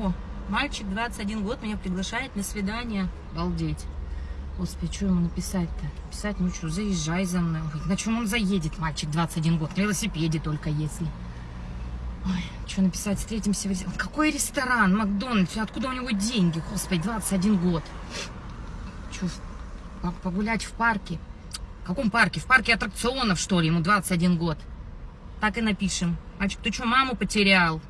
О, мальчик 21 год меня приглашает на свидание. Балдеть. Господи, что ему написать-то? Писать, ну что, заезжай за мной. Ой, на чем он заедет, мальчик 21 год? На велосипеде только если. Ой, что написать, встретимся в ресторан. Какой ресторан? Макдональдс? Откуда у него деньги? Господи, 21 год. Что, погулять в парке? В каком парке? В парке аттракционов, что ли? Ему 21 год. Так и напишем. Мальчик, ты что, маму потерял?